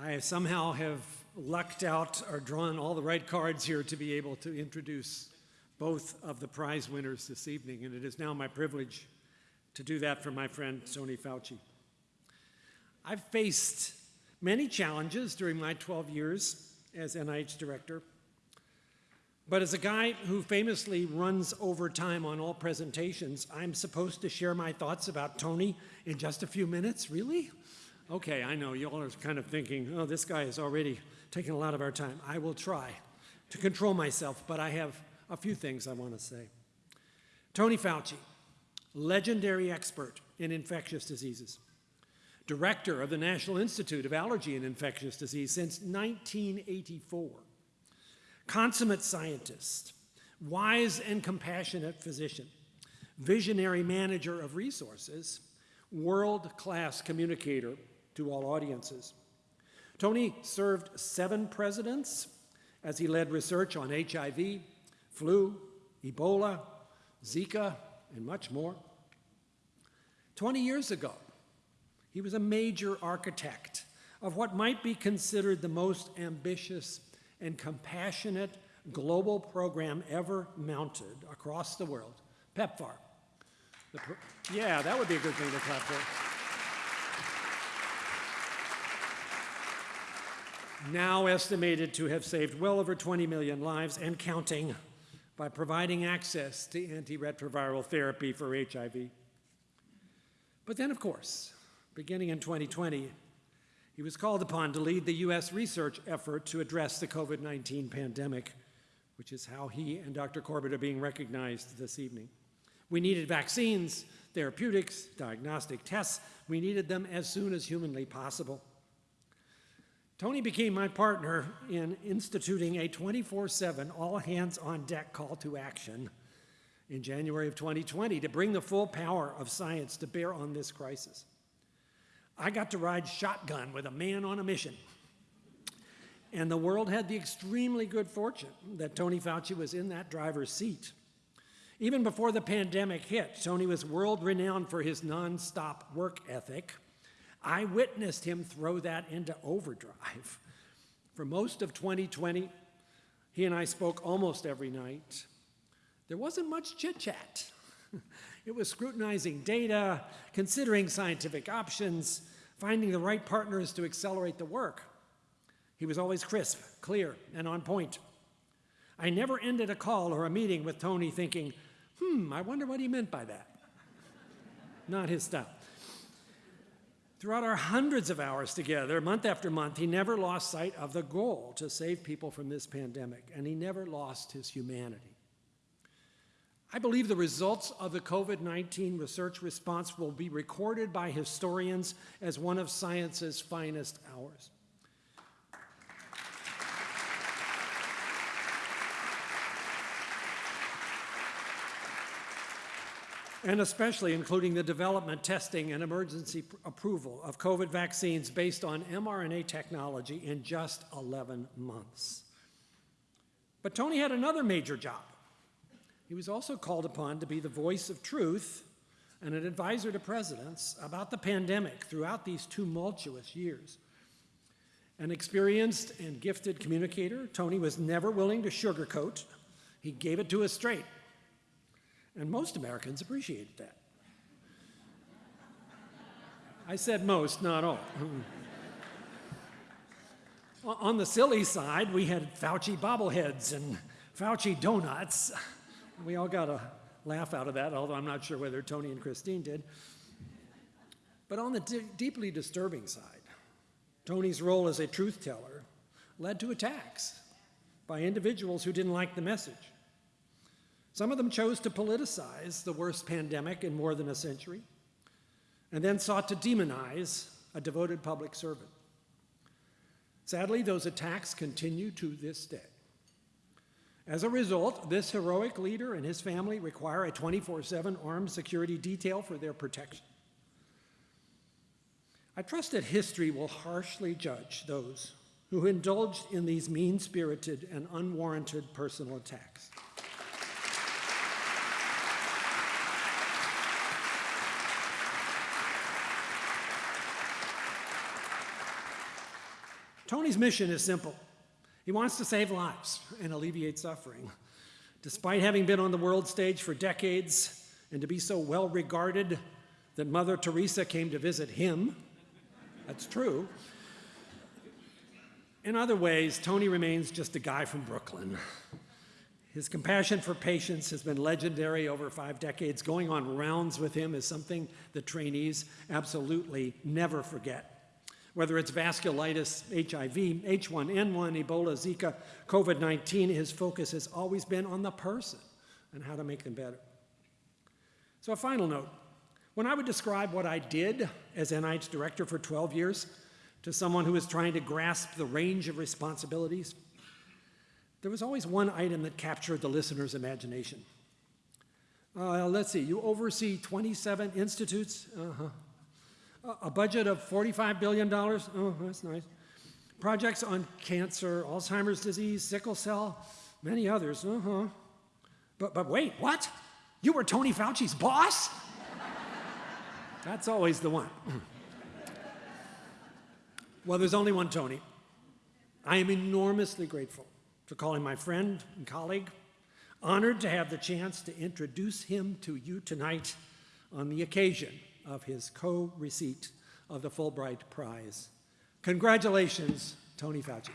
I somehow have lucked out or drawn all the right cards here to be able to introduce both of the prize winners this evening, and it is now my privilege to do that for my friend Tony Fauci. I've faced many challenges during my 12 years as NIH director, but as a guy who famously runs over time on all presentations, I'm supposed to share my thoughts about Tony in just a few minutes? Really? Okay, I know, you all are kind of thinking, oh, this guy is already taking a lot of our time. I will try to control myself, but I have a few things I want to say. Tony Fauci, legendary expert in infectious diseases, director of the National Institute of Allergy and Infectious Disease since 1984, consummate scientist, wise and compassionate physician, visionary manager of resources, world-class communicator to all audiences. Tony served seven presidents as he led research on HIV, flu, Ebola, Zika, and much more. 20 years ago, he was a major architect of what might be considered the most ambitious and compassionate global program ever mounted across the world, PEPFAR. yeah, that would be a good thing to clap for. Now estimated to have saved well over 20 million lives and counting by providing access to antiretroviral therapy for HIV. But then, of course, beginning in 2020, he was called upon to lead the U.S. research effort to address the COVID-19 pandemic, which is how he and Dr. Corbett are being recognized this evening. We needed vaccines, therapeutics, diagnostic tests. We needed them as soon as humanly possible. Tony became my partner in instituting a 24-7 all-hands-on-deck call to action in January of 2020 to bring the full power of science to bear on this crisis. I got to ride shotgun with a man on a mission. And the world had the extremely good fortune that Tony Fauci was in that driver's seat. Even before the pandemic hit, Tony was world renowned for his nonstop work ethic I witnessed him throw that into overdrive. For most of 2020, he and I spoke almost every night. There wasn't much chit chat. It was scrutinizing data, considering scientific options, finding the right partners to accelerate the work. He was always crisp, clear, and on point. I never ended a call or a meeting with Tony thinking, hmm, I wonder what he meant by that. Not his style. Throughout our hundreds of hours together, month after month, he never lost sight of the goal to save people from this pandemic, and he never lost his humanity. I believe the results of the COVID-19 research response will be recorded by historians as one of science's finest hours. And especially including the development, testing, and emergency approval of COVID vaccines based on mRNA technology in just 11 months. But Tony had another major job. He was also called upon to be the voice of truth and an advisor to presidents about the pandemic throughout these tumultuous years. An experienced and gifted communicator, Tony was never willing to sugarcoat. He gave it to us straight. And most Americans appreciated that. I said most, not all. On the silly side, we had Fauci bobbleheads and Fauci donuts. We all got a laugh out of that, although I'm not sure whether Tony and Christine did. But on the deeply disturbing side, Tony's role as a truth teller led to attacks by individuals who didn't like the message. Some of them chose to politicize the worst pandemic in more than a century, and then sought to demonize a devoted public servant. Sadly, those attacks continue to this day. As a result, this heroic leader and his family require a 24-7 armed security detail for their protection. I trust that history will harshly judge those who indulged in these mean-spirited and unwarranted personal attacks. Tony's mission is simple. He wants to save lives and alleviate suffering. Despite having been on the world stage for decades and to be so well regarded that Mother Teresa came to visit him, that's true. In other ways, Tony remains just a guy from Brooklyn. His compassion for patients has been legendary over five decades. Going on rounds with him is something the trainees absolutely never forget. Whether it's vasculitis, HIV, H1N1, Ebola, Zika, COVID 19, his focus has always been on the person and how to make them better. So, a final note when I would describe what I did as NIH director for 12 years to someone who was trying to grasp the range of responsibilities, there was always one item that captured the listener's imagination. Uh, let's see, you oversee 27 institutes, uh-huh. a, a budget of $45 billion. Oh, that's nice. Projects on cancer, Alzheimer's disease, sickle cell, many others, uh-huh. But, but wait, what? You were Tony Fauci's boss? That's always the one. well, there's only one Tony. I am enormously grateful for calling my friend and colleague, honored to have the chance to introduce him to you tonight on the occasion of his co-receipt of the Fulbright Prize. Congratulations, Tony Fauci.